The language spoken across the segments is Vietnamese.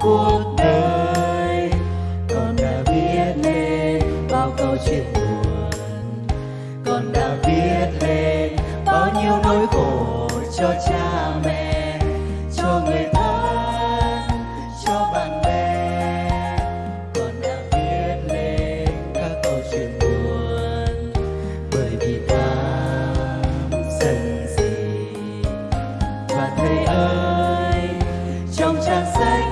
cuộc đời. Con đã viết lên bao câu chuyện buồn. Con đã viết lên bao nhiêu nỗi khổ cho cha mẹ, cho người thân, cho bạn bè. Con đã viết lên các câu chuyện buồn. Bởi vì ta dần gì và thầy ơi, trong trang sách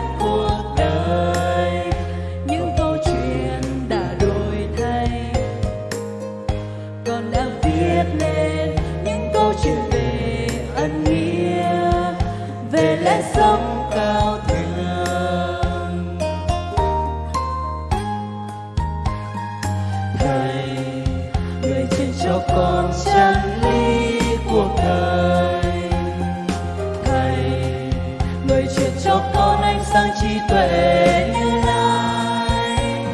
viết lên những câu chuyện về ân nghĩa, về lẽ sống cao thượng. Thầy người truyền cho con chân lý cuộc đời thầy người truyền cho con ánh sáng trí tuệ như lai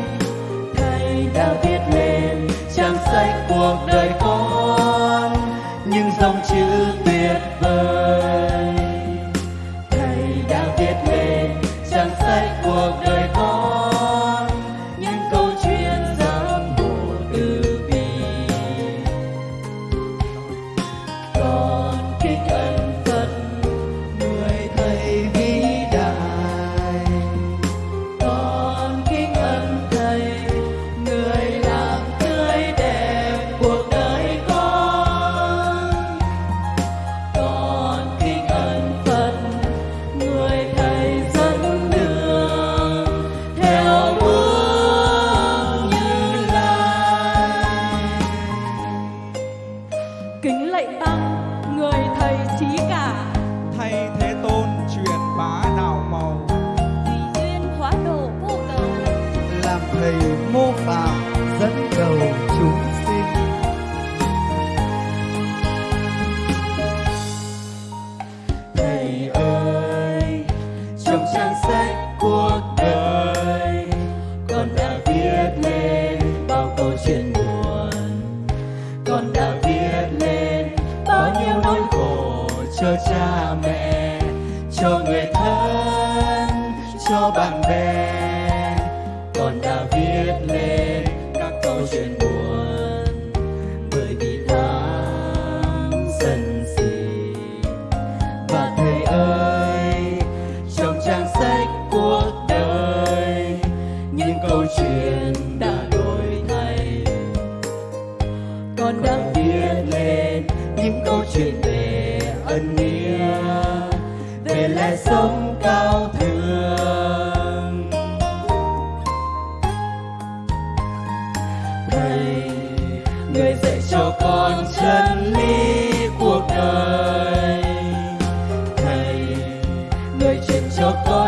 thầy đã viết lên trang sách cuộc đời người thầy trí cả. Thay thế tôn truyền bá đạo màu. Tùy duyên hóa độ vô cầu làm thầy mô phạm dẫn đầu chúng sinh. Thầy ơi trong trang sách cuộc đời cho cha mẹ cho người thân cho bạn bè. Con đã viết lên kẻ sống cao thượng. Thầy, người dạy cho con chân lý cuộc đời. Thầy, người truyền cho con